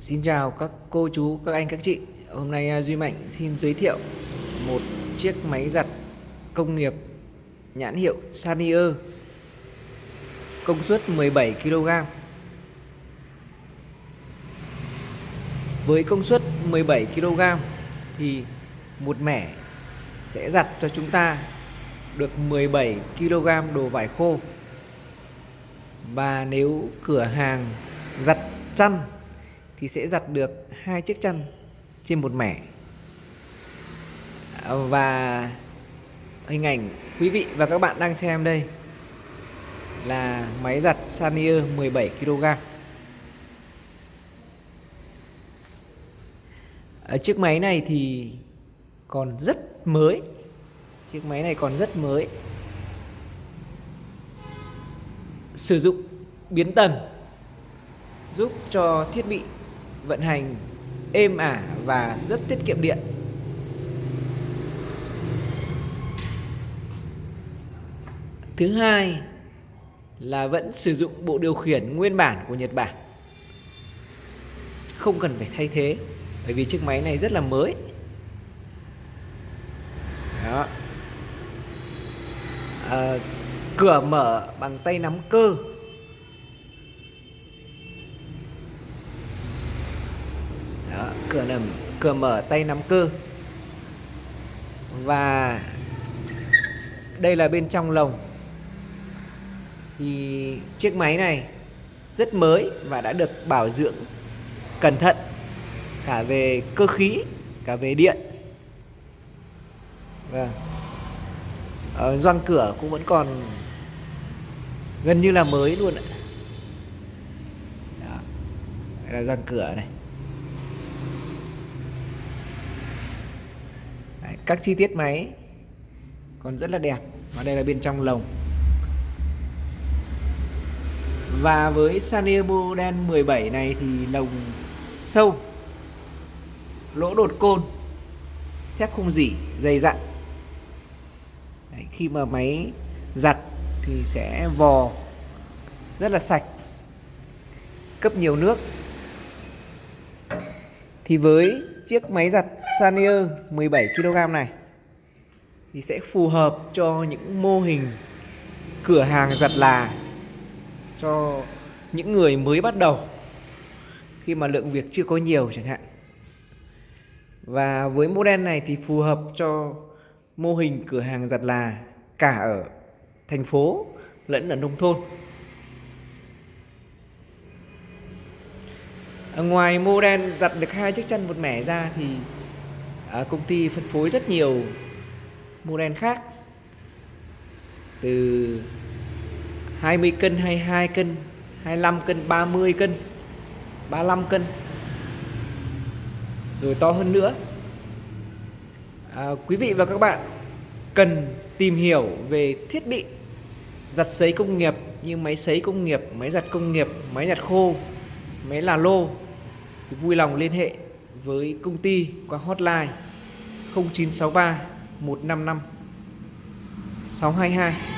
Xin chào các cô chú, các anh, các chị. Hôm nay à, Duy Mạnh xin giới thiệu một chiếc máy giặt công nghiệp nhãn hiệu Sanier. Công suất 17 kg Với công suất 17 kg thì một mẻ sẽ giặt cho chúng ta được 17 kg đồ vải khô. Và nếu cửa hàng giặt chăn thì sẽ giặt được hai chiếc chăn trên một mẻ. À, và hình ảnh quý vị và các bạn đang xem đây là máy giặt Sanier 17 kg Ở chiếc máy này thì còn rất mới. Chiếc máy này còn rất mới. Sử dụng biến tần, giúp cho thiết bị vận hành êm ả và rất tiết kiệm điện. Thứ hai là vẫn sử dụng bộ điều khiển nguyên bản của Nhật Bản. Không cần phải thay thế bởi vì chiếc máy này rất là mới. Đó. À, cửa mở bằng tay nắm cơ Đó, cửa nằm cửa mở tay nắm cơ. Và đây là bên trong lồng. Thì chiếc máy này rất mới và đã được bảo dưỡng cẩn thận cả về cơ khí, cả về điện. Vâng. Ờ, Ở gioăng cửa cũng vẫn còn gần như là mới luôn ạ. Đó. Đây là gioăng cửa này. Các chi tiết máy còn rất là đẹp. Và đây là bên trong lồng. Và với Sanio đen 17 này thì lồng sâu lỗ đột côn thép không dỉ dày dặn. Đấy, khi mà máy giặt thì sẽ vò rất là sạch cấp nhiều nước thì với chiếc máy giặt Sanier 17 kg này, thì sẽ phù hợp cho những mô hình cửa hàng giặt là cho những người mới bắt đầu khi mà lượng việc chưa có nhiều chẳng hạn. Và với model này thì phù hợp cho mô hình cửa hàng giặt là cả ở thành phố lẫn ở nông thôn. Ngoài model giặt được hai chiếc chân một mẻ ra thì à, công ty phân phối rất nhiều model khác từ 20 cân, 22 cân, 25 cân, 30 cân, 35 cân rồi to hơn nữa. À, quý vị và các bạn cần tìm hiểu về thiết bị giặt sấy công nghiệp như máy sấy công nghiệp, máy giặt công nghiệp, máy giặt khô, máy là lô thì vui lòng liên hệ với công ty qua hotline 0963 155 622